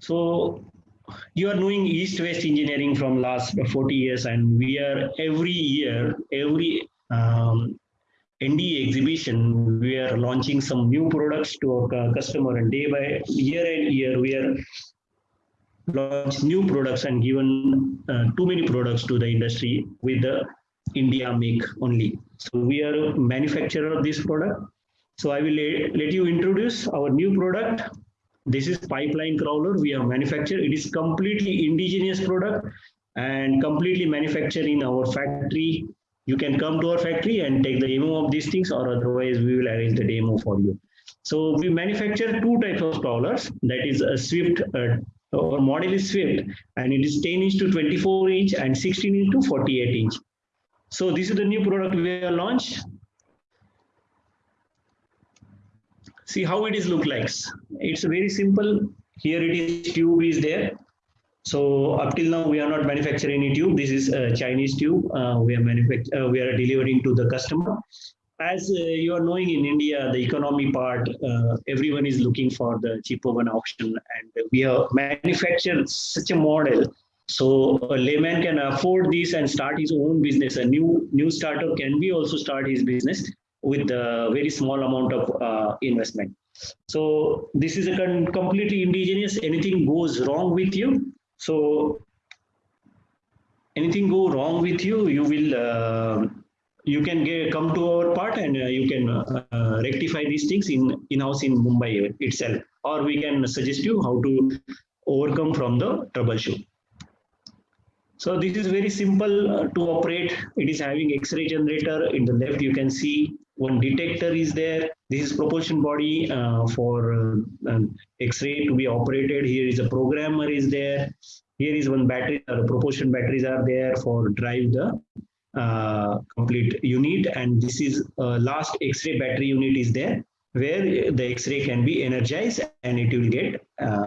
So you are knowing east-west engineering from last 40 years and we are every year, every um, exhibition, we are launching some new products to our customer and day by year and year, we are launch new products and given uh, too many products to the industry with the India make only. So we are manufacturer of this product. So I will let you introduce our new product. This is pipeline crawler we have manufactured. It is completely indigenous product and completely manufactured in our factory. You can come to our factory and take the demo of these things or otherwise we will arrange the demo for you. So we manufacture two types of crawlers that is a Swift uh, our model is Swift and it is 10 inch to 24 inch and 16 inch to 48 inch. So this is the new product we have launched. See how it is look like. It's very simple. Here it is tube is there. So up till now we are not manufacturing any tube. This is a Chinese tube. Uh, we are manufacturing. Uh, we are delivering to the customer as uh, you are knowing in India, the economy part, uh, everyone is looking for the cheaper one option, and we have manufactured such a model so a layman can afford this and start his own business. A new new startup can be also start his business with a very small amount of uh, investment. So this is a completely indigenous. Anything goes wrong with you, so anything go wrong with you, you will uh, you can get, come to our part and uh, you can uh, uh, rectify these things in in-house in Mumbai itself, or we can suggest you how to overcome from the troubleshoot. So this is very simple uh, to operate. It is having X-ray generator. In the left, you can see one detector is there. This is propulsion body uh, for uh, um, X-ray to be operated. Here is a programmer is there. Here is one battery. The propulsion batteries are there for drive the uh, complete unit and this is uh, last x-ray battery unit is there where the x-ray can be energized and it will get uh,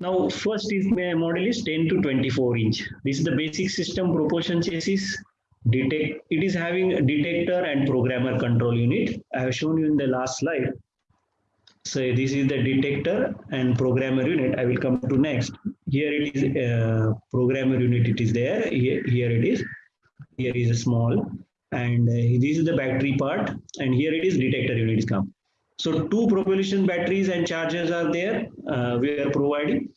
now first is my model is 10 to 24 inch this is the basic system propulsion chassis detect it is having a detector and programmer control unit i have shown you in the last slide so this is the detector and programmer unit. I will come to next. Here it is uh, programmer unit. It is there. Here, here it is. Here is a small. And uh, this is the battery part. And here it is detector unit is come. So two propulsion batteries and chargers are there. Uh, we are providing.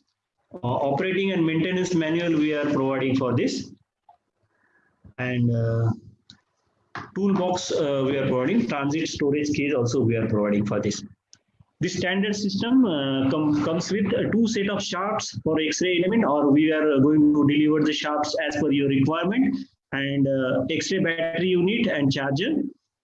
Uh, operating and maintenance manual we are providing for this. And uh, toolbox uh, we are providing. Transit storage case also we are providing for this. This standard system uh, com comes with uh, two set of shafts for X-ray element or we are going to deliver the shafts as per your requirement and uh, X-ray battery unit and charger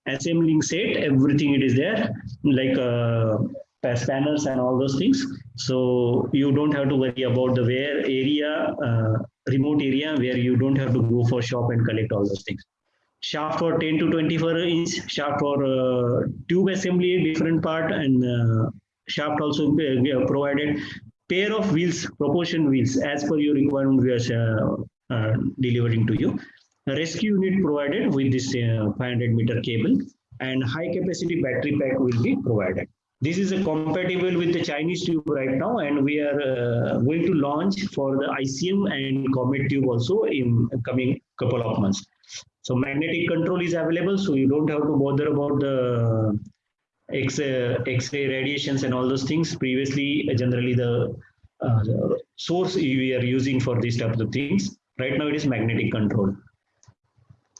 assembling set everything it is there like uh, panels and all those things so you don't have to worry about the where area uh, remote area where you don't have to go for shop and collect all those things. Shaft for 10 to 24 inch shaft for uh, tube assembly different part and uh, shaft also provided pair of wheels propulsion wheels as per your requirement we are uh, uh, delivering to you. Rescue unit provided with this uh, 500 meter cable and high capacity battery pack will be provided this is compatible with the Chinese tube right now and we are going to launch for the ICM and Comet tube also in coming couple of months so magnetic control is available, so you don't have to bother about the X, uh, X-ray radiations and all those things. Previously, uh, generally the, uh, the source we are using for these types of things. Right now, it is magnetic control.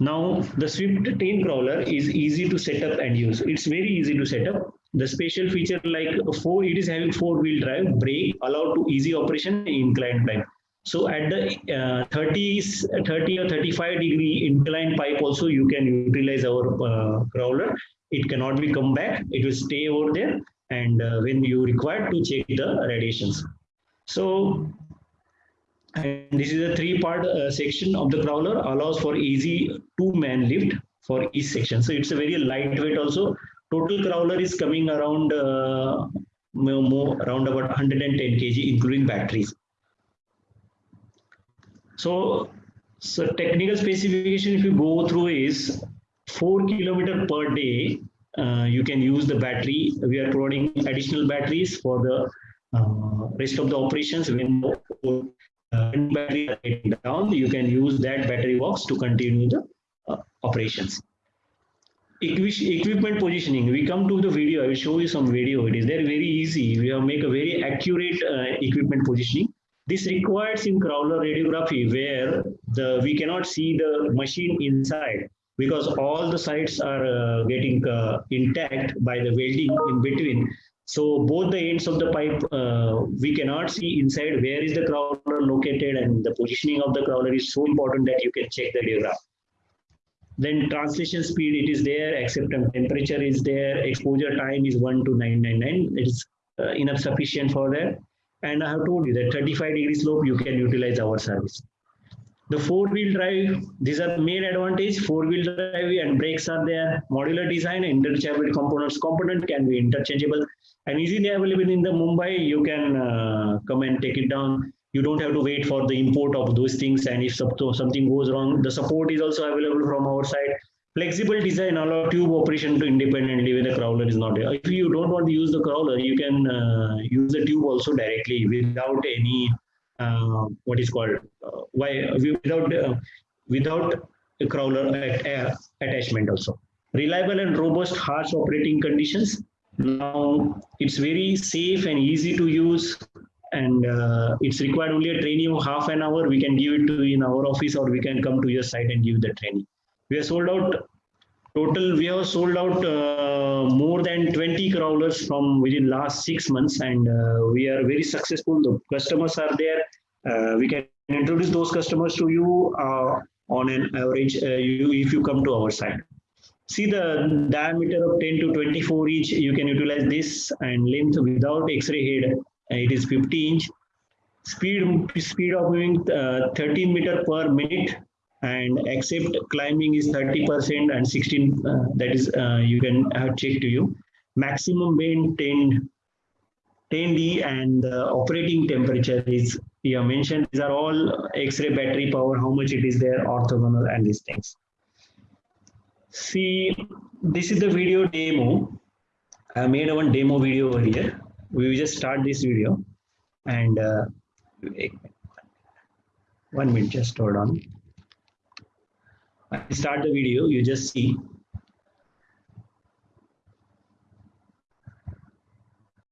Now, the Swift 10 crawler is easy to set up and use. It's very easy to set up. The special feature like four, it is having four-wheel drive, brake, allowed to easy operation, inclined pipe. So at the uh, 30, 30 or 35 degree inclined pipe also you can utilize our uh, crawler. It cannot be come back. It will stay over there and uh, when you require to check the radiations. So and this is a three part uh, section of the crawler allows for easy two man lift for each section. So it's a very lightweight also. Total crawler is coming around uh, more, around about 110 kg including batteries. So, so technical specification, if you go through is four kilometer per day uh, you can use the battery. We are providing additional batteries for the uh, rest of the operations. When the uh, battery down, you can use that battery box to continue the uh, operations. Equi equipment positioning. We come to the video. I will show you some video. It is there very easy. We have make a very accurate uh, equipment positioning. This requires in crawler radiography where the we cannot see the machine inside because all the sides are uh, getting uh, intact by the welding in between. So both the ends of the pipe, uh, we cannot see inside where is the crawler located and the positioning of the crawler is so important that you can check the diagram. Then translation speed, it is there, acceptance temperature is there, exposure time is 1 to 999. It is uh, enough sufficient for that. And I have told you that 35 degree slope, you can utilize our service. The four-wheel drive, these are the main advantage. Four-wheel drive and brakes are there. Modular design, interchangeable components. Component can be interchangeable and easily available in the Mumbai. You can uh, come and take it down. You don't have to wait for the import of those things. And if something goes wrong, the support is also available from our side. Flexible design allow tube operation to independently when the crawler is not there. If you don't want to use the crawler, you can uh, use the tube also directly without any uh, what is called uh, why without uh, without a crawler at, attachment also reliable and robust harsh operating conditions now it's very safe and easy to use and uh, it's required only a training of half an hour. We can give it to you in our office or we can come to your site and give the training. We are sold out total we have sold out uh, more than 20 crawlers from within last six months and uh, we are very successful. The customers are there. Uh, we can introduce those customers to you uh, on an average uh, you, if you come to our site. See the diameter of 10 to 24 inch you can utilize this and length without x-ray head it is 50 inch. Speed speed of moving uh, 13 meter per minute and except climbing is 30% and 16 uh, that is uh, you can have checked to you. Maximum bend 10 10d and operating temperature is you mentioned these are all x-ray battery power how much it is there orthogonal and these things. See this is the video demo. I made one demo video over here we will just start this video and uh, one minute just hold on. I start the video, you just see